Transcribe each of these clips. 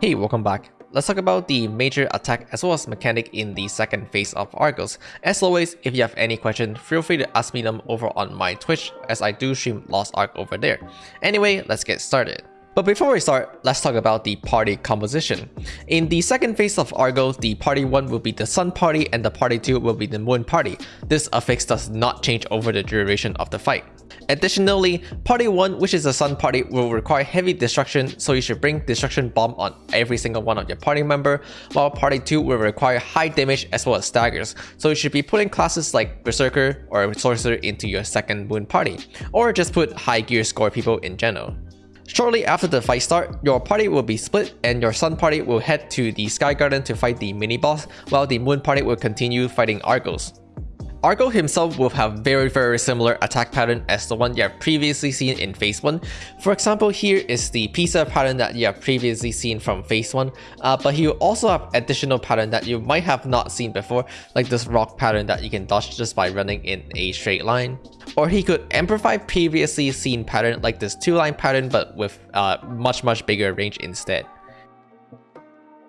Hey, welcome back. Let's talk about the major attack as well as mechanic in the second phase of Argos. As always, if you have any questions, feel free to ask me them over on my Twitch as I do stream Lost Ark over there. Anyway, let's get started. But before we start, let's talk about the party composition. In the second phase of Argo, the party 1 will be the Sun party and the party 2 will be the Moon party. This affix does not change over the duration of the fight. Additionally, party 1 which is the Sun party will require heavy destruction so you should bring destruction bomb on every single one of your party member, while party 2 will require high damage as well as staggers, so you should be putting classes like Berserker or Sorcerer into your second Moon party, or just put high gear score people in general. Shortly after the fight start, your party will be split and your Sun party will head to the Sky Garden to fight the mini-boss, while the Moon party will continue fighting Argos. Argo himself will have very very similar attack pattern as the one you have previously seen in phase 1. For example, here is the pizza pattern that you have previously seen from phase 1, uh, but he will also have additional pattern that you might have not seen before, like this rock pattern that you can dodge just by running in a straight line. Or he could amplify previously seen pattern like this two line pattern but with uh, much much bigger range instead.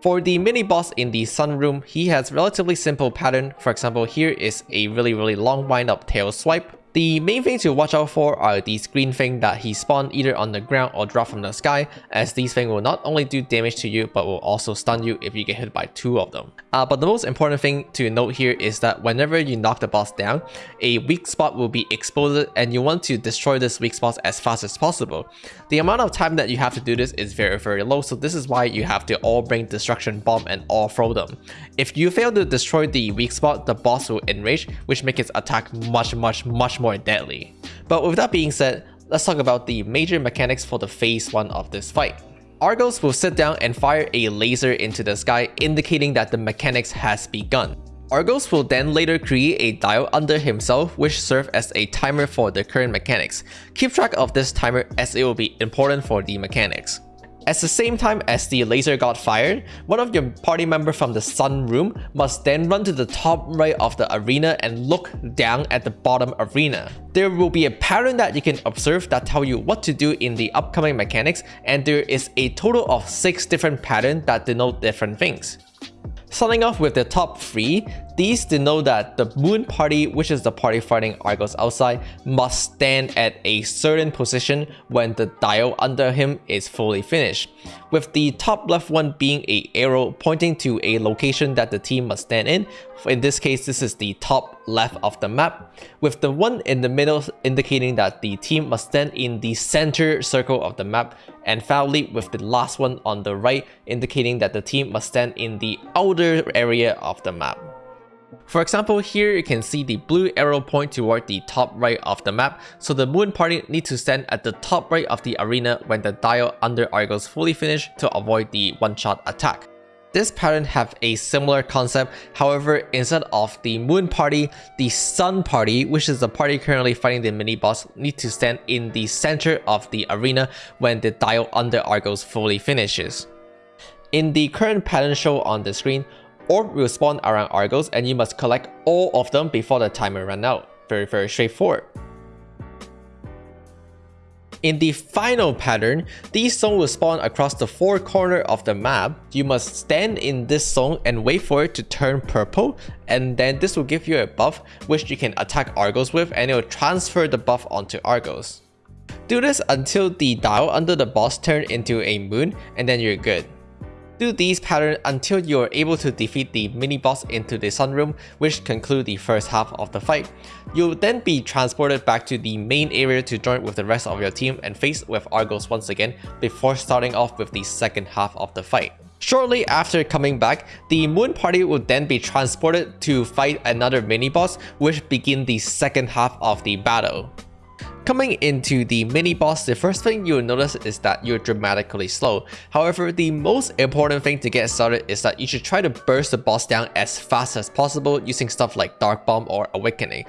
For the mini boss in the sun room, he has relatively simple pattern. For example, here is a really really long wind up tail swipe the main things to watch out for are these green things that he spawned either on the ground or drop from the sky as these things will not only do damage to you but will also stun you if you get hit by two of them. Uh, but the most important thing to note here is that whenever you knock the boss down, a weak spot will be exposed and you want to destroy this weak spot as fast as possible. The amount of time that you have to do this is very very low so this is why you have to all bring destruction bomb and all throw them. If you fail to destroy the weak spot, the boss will enrage which makes its attack much much much more deadly. But with that being said, let's talk about the major mechanics for the phase 1 of this fight. Argos will sit down and fire a laser into the sky indicating that the mechanics has begun. Argos will then later create a dial under himself which serve as a timer for the current mechanics. Keep track of this timer as it will be important for the mechanics. At the same time as the laser got fired, one of your party member from the sun room must then run to the top right of the arena and look down at the bottom arena. There will be a pattern that you can observe that tell you what to do in the upcoming mechanics and there is a total of 6 different patterns that denote different things. Starting off with the top 3, these denote that the moon party, which is the party fighting Argos outside, must stand at a certain position when the dial under him is fully finished, with the top left one being a arrow pointing to a location that the team must stand in. In this case, this is the top left of the map, with the one in the middle indicating that the team must stand in the center circle of the map, and finally with the last one on the right indicating that the team must stand in the outer area of the map. For example, here you can see the blue arrow point toward the top right of the map, so the Moon Party need to stand at the top right of the arena when the dial under Argos fully finished to avoid the one-shot attack. This pattern have a similar concept, however instead of the Moon Party, the Sun Party, which is the party currently fighting the mini-boss, need to stand in the center of the arena when the dial under Argos fully finishes. In the current pattern shown on the screen, Orb will spawn around Argos and you must collect all of them before the timer run out. Very very straightforward. In the final pattern, these zones will spawn across the four corners of the map. You must stand in this zone and wait for it to turn purple and then this will give you a buff which you can attack Argos with and it will transfer the buff onto Argos. Do this until the dial under the boss turn into a moon and then you're good. Do these patterns until you are able to defeat the mini-boss into the sunroom, which conclude the first half of the fight. You'll then be transported back to the main area to join with the rest of your team and face with Argos once again before starting off with the second half of the fight. Shortly after coming back, the Moon Party will then be transported to fight another mini-boss which begin the second half of the battle. Coming into the mini boss, the first thing you'll notice is that you're dramatically slow. However, the most important thing to get started is that you should try to burst the boss down as fast as possible using stuff like Dark Bomb or Awakening.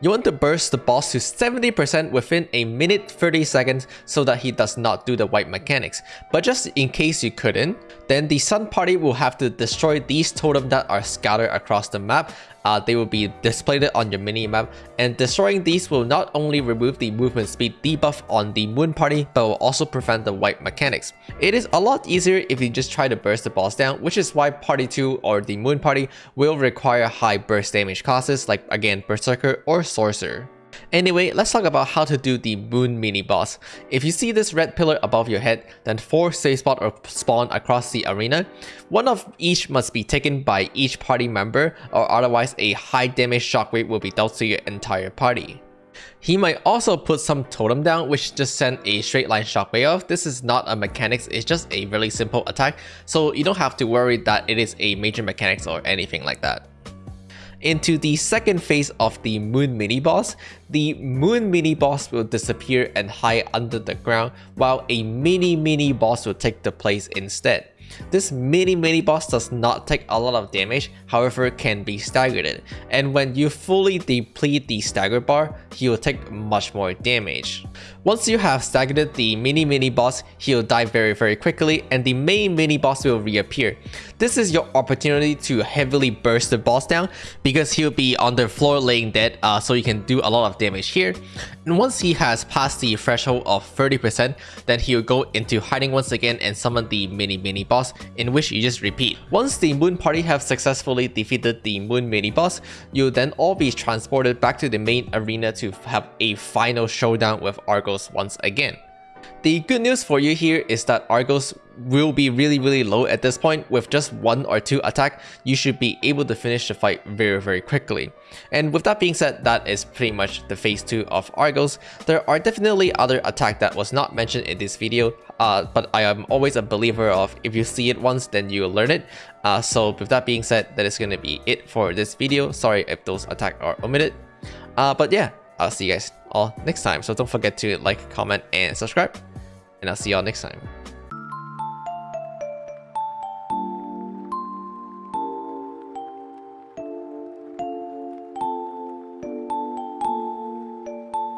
You want to burst the boss to 70% within a minute 30 seconds so that he does not do the wipe mechanics. But just in case you couldn't, then the Sun Party will have to destroy these totems that are scattered across the map. Uh, they will be displayed on your mini-map and destroying these will not only remove the movement speed debuff on the Moon Party but will also prevent the wipe mechanics. It is a lot easier if you just try to burst the boss down which is why Party 2 or the Moon Party will require high burst damage classes like again Berserker or Sorcerer. Anyway, let's talk about how to do the Moon mini boss. If you see this red pillar above your head, then 4 safe spots are spawned across the arena. One of each must be taken by each party member or otherwise a high damage shockwave will be dealt to your entire party. He might also put some totem down which just send a straight line shockwave off. This is not a mechanics, it's just a really simple attack, so you don't have to worry that it is a major mechanics or anything like that into the second phase of the Moon mini-boss, the Moon mini-boss will disappear and hide under the ground, while a mini-mini-boss will take the place instead. This mini mini boss does not take a lot of damage, however can be staggered, and when you fully deplete the stagger bar, he will take much more damage. Once you have staggered the mini mini boss, he'll die very very quickly and the main mini boss will reappear. This is your opportunity to heavily burst the boss down because he'll be on the floor laying dead uh, so you can do a lot of damage here. And once he has passed the threshold of 30%, then he'll go into hiding once again and summon the mini mini boss in which you just repeat. Once the moon party have successfully defeated the moon mini boss, you'll then all be transported back to the main arena to have a final showdown with Argos once again. The good news for you here is that Argos will be really really low at this point. With just one or two attack you should be able to finish the fight very very quickly. And with that being said that is pretty much the phase 2 of Argos. There are definitely other attack that was not mentioned in this video uh, but I am always a believer of if you see it once then you learn it. Uh, so with that being said that is going to be it for this video. Sorry if those attack are omitted. Uh, but yeah I'll see you guys all next time. So don't forget to like, comment, and subscribe. And I'll see y'all next time.